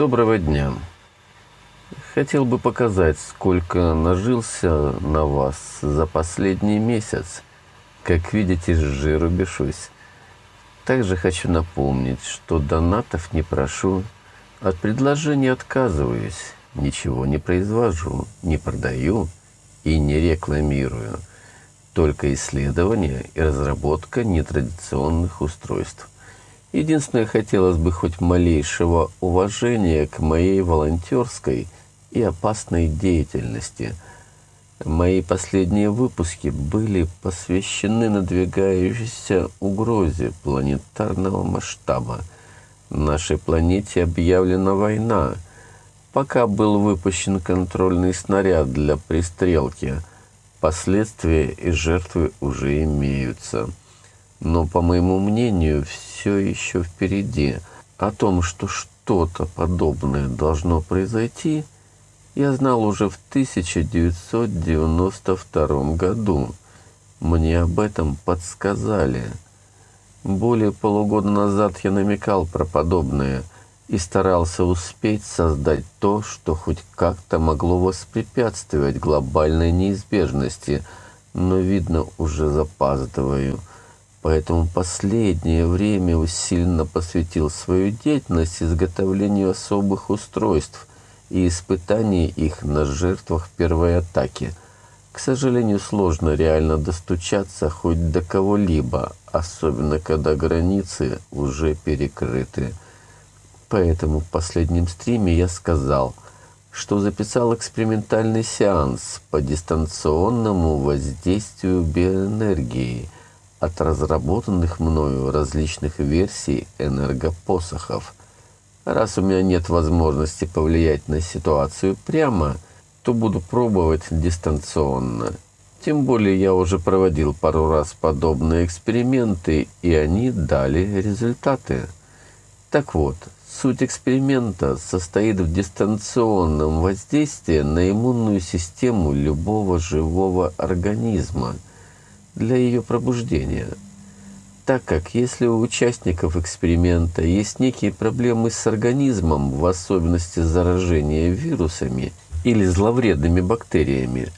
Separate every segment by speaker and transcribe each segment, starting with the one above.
Speaker 1: Доброго дня. Хотел бы показать, сколько нажился на вас за последний месяц. Как видите, с жиру бешусь. Также хочу напомнить, что донатов не прошу, от предложений отказываюсь, ничего не произвожу, не продаю и не рекламирую. Только исследование и разработка нетрадиционных устройств. Единственное, хотелось бы хоть малейшего уважения к моей волонтерской и опасной деятельности. Мои последние выпуски были посвящены надвигающейся угрозе планетарного масштаба. Нашей планете объявлена война. Пока был выпущен контрольный снаряд для пристрелки, последствия и жертвы уже имеются. Но, по моему мнению, все еще впереди. О том, что что-то подобное должно произойти, я знал уже в 1992 году. Мне об этом подсказали. Более полугода назад я намекал про подобное и старался успеть создать то, что хоть как-то могло воспрепятствовать глобальной неизбежности, но, видно, уже запаздываю – Поэтому последнее время усиленно посвятил свою деятельность изготовлению особых устройств и испытанию их на жертвах первой атаки. К сожалению, сложно реально достучаться хоть до кого-либо, особенно когда границы уже перекрыты. Поэтому в последнем стриме я сказал, что записал экспериментальный сеанс по дистанционному воздействию биоэнергии – от разработанных мною различных версий энергопосохов. Раз у меня нет возможности повлиять на ситуацию прямо, то буду пробовать дистанционно. Тем более я уже проводил пару раз подобные эксперименты, и они дали результаты. Так вот, суть эксперимента состоит в дистанционном воздействии на иммунную систему любого живого организма – для ее пробуждения. Так как если у участников эксперимента есть некие проблемы с организмом, в особенности заражения вирусами или зловредными бактериями,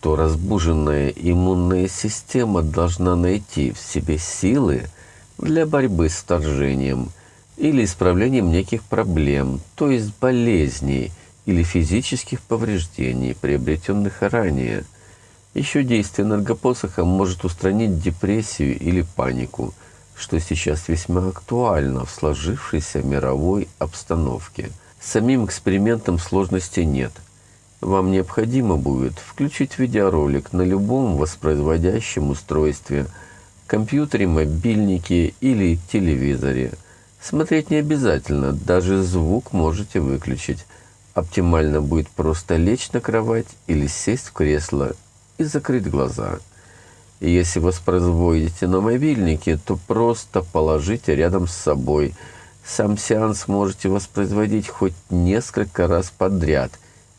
Speaker 1: то разбуженная иммунная система должна найти в себе силы для борьбы с вторжением или исправлением неких проблем, то есть болезней или физических повреждений, приобретенных ранее – еще действие энергопосоха может устранить депрессию или панику, что сейчас весьма актуально в сложившейся мировой обстановке. Самим экспериментом сложности нет. Вам необходимо будет включить видеоролик на любом воспроизводящем устройстве, компьютере, мобильнике или телевизоре. Смотреть не обязательно, даже звук можете выключить. Оптимально будет просто лечь на кровать или сесть в кресло и закрыть глаза. И если воспроизводите на мобильнике, то просто положите рядом с собой. Сам сеанс можете воспроизводить хоть несколько раз подряд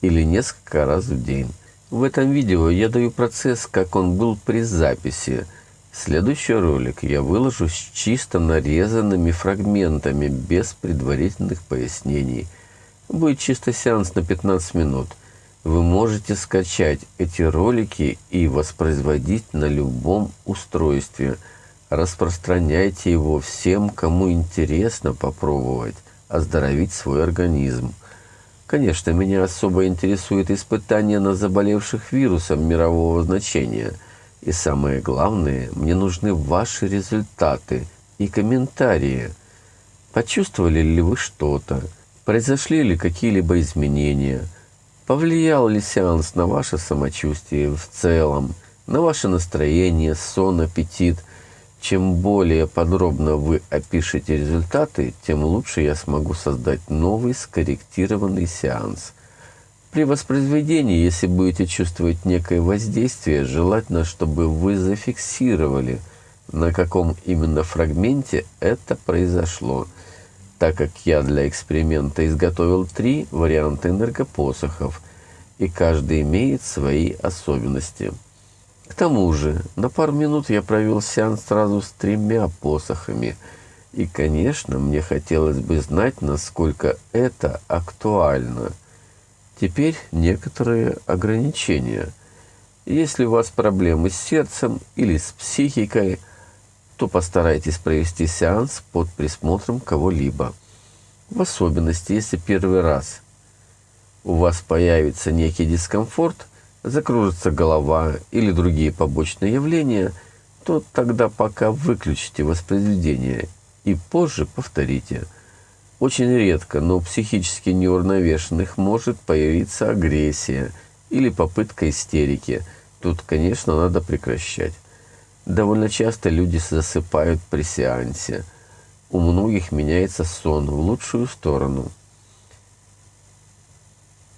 Speaker 1: или несколько раз в день. В этом видео я даю процесс, как он был при записи. Следующий ролик я выложу с чисто нарезанными фрагментами, без предварительных пояснений. Будет чисто сеанс на 15 минут – вы можете скачать эти ролики и воспроизводить на любом устройстве. Распространяйте его всем, кому интересно попробовать оздоровить свой организм. Конечно, меня особо интересует испытания на заболевших вирусом мирового значения. И самое главное, мне нужны ваши результаты и комментарии. Почувствовали ли вы что-то? Произошли ли какие-либо изменения? Повлиял ли сеанс на ваше самочувствие в целом, на ваше настроение, сон, аппетит? Чем более подробно вы опишете результаты, тем лучше я смогу создать новый скорректированный сеанс. При воспроизведении, если будете чувствовать некое воздействие, желательно, чтобы вы зафиксировали, на каком именно фрагменте это произошло – так как я для эксперимента изготовил три варианта энергопосохов, и каждый имеет свои особенности. К тому же, на пару минут я провел сеанс сразу с тремя посохами. И, конечно, мне хотелось бы знать, насколько это актуально. Теперь некоторые ограничения. Если у вас проблемы с сердцем или с психикой, то постарайтесь провести сеанс под присмотром кого-либо. В особенности, если первый раз у вас появится некий дискомфорт, закружится голова или другие побочные явления, то тогда пока выключите воспроизведение и позже повторите. Очень редко, но у психически неуравновешенных может появиться агрессия или попытка истерики. Тут, конечно, надо прекращать. Довольно часто люди засыпают при сеансе. У многих меняется сон в лучшую сторону.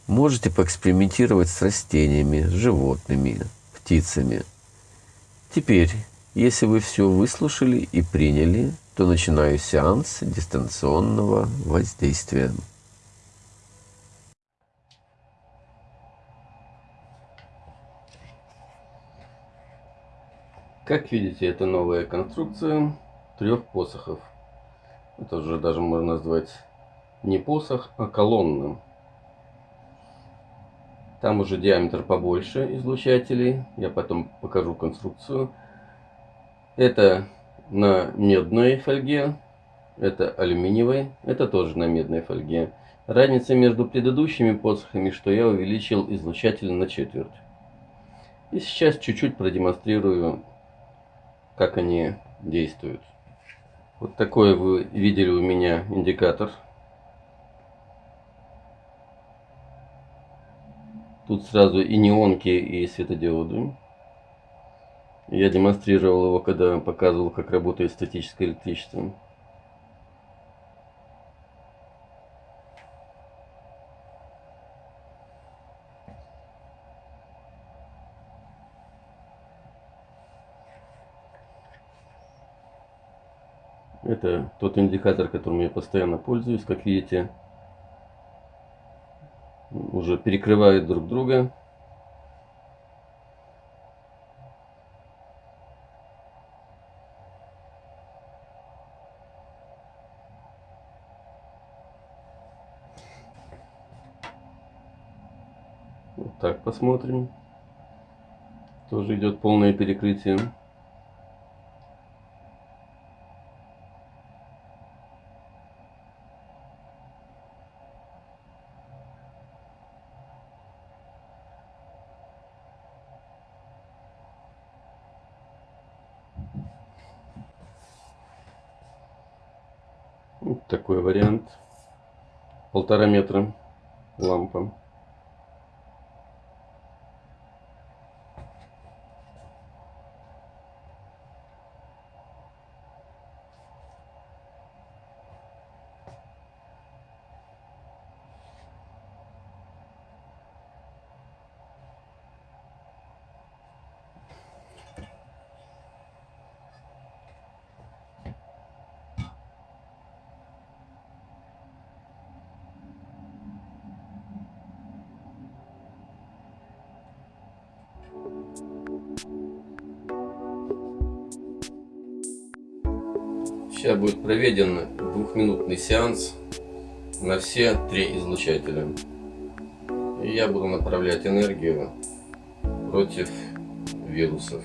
Speaker 1: Можете поэкспериментировать с растениями, животными, птицами. Теперь, если вы все выслушали и приняли, то начинаю сеанс дистанционного воздействия.
Speaker 2: Как видите, это новая конструкция трех посохов. Это уже даже можно назвать не посох, а колонна. Там уже диаметр побольше излучателей. Я потом покажу конструкцию. Это на медной фольге, это алюминиевой, это тоже на медной фольге. Разница между предыдущими посохами, что я увеличил излучатель на четверть. И сейчас чуть-чуть продемонстрирую, как они действуют. Вот такой вы видели у меня индикатор. Тут сразу и неонки, и светодиоды. Я демонстрировал его, когда показывал, как работает статическое электричество. Это тот индикатор, которым я постоянно пользуюсь. Как видите, уже перекрывают друг друга. Вот так посмотрим. Тоже идет полное перекрытие. Вот такой вариант. Полтора метра лампа. Сейчас будет проведен двухминутный сеанс на все три излучателя. И я буду направлять энергию против вирусов.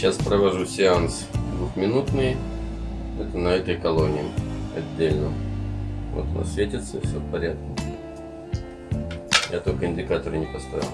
Speaker 2: Сейчас провожу сеанс двухминутный. Это на этой колонии отдельно. Вот она светится, все в порядке. Я только индикаторы не поставил.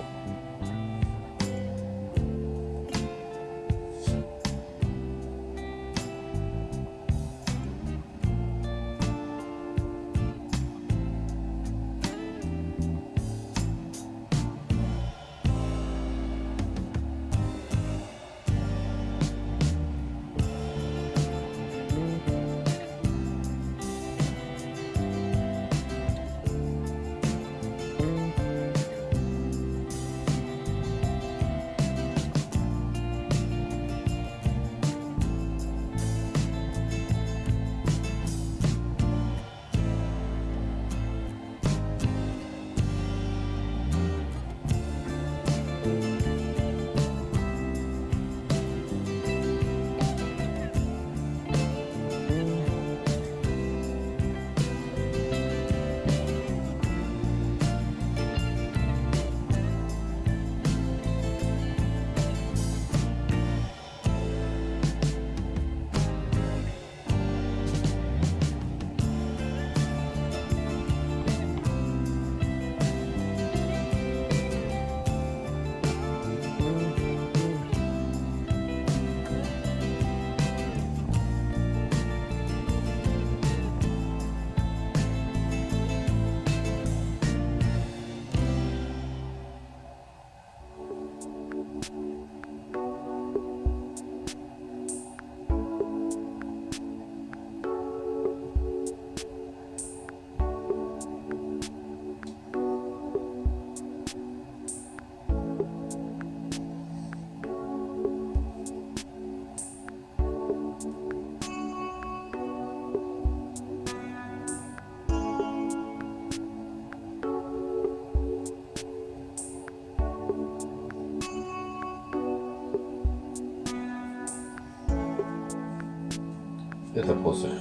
Speaker 2: Это посох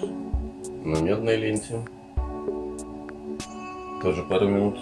Speaker 2: на медной ленте. Тоже пару минут.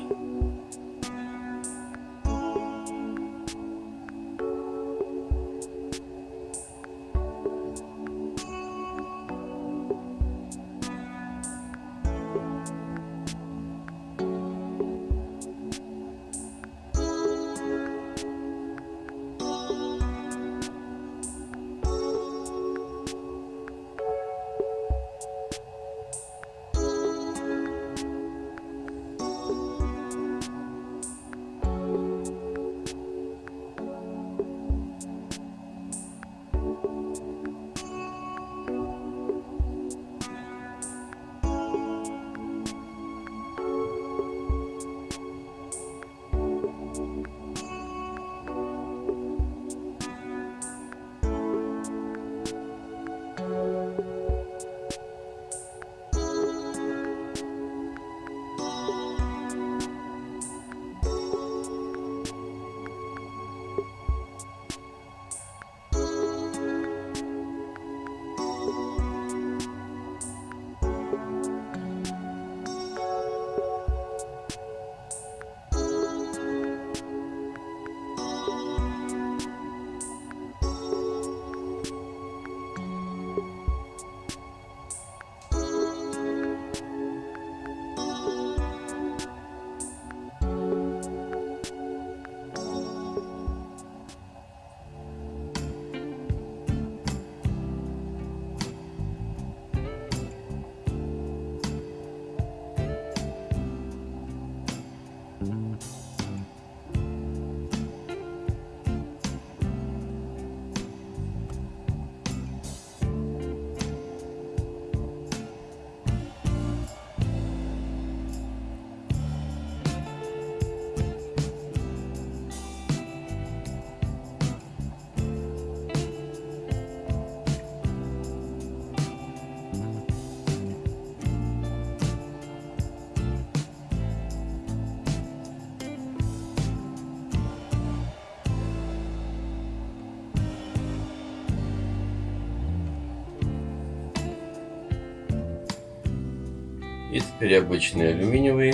Speaker 2: Теперь обычный алюминиевый,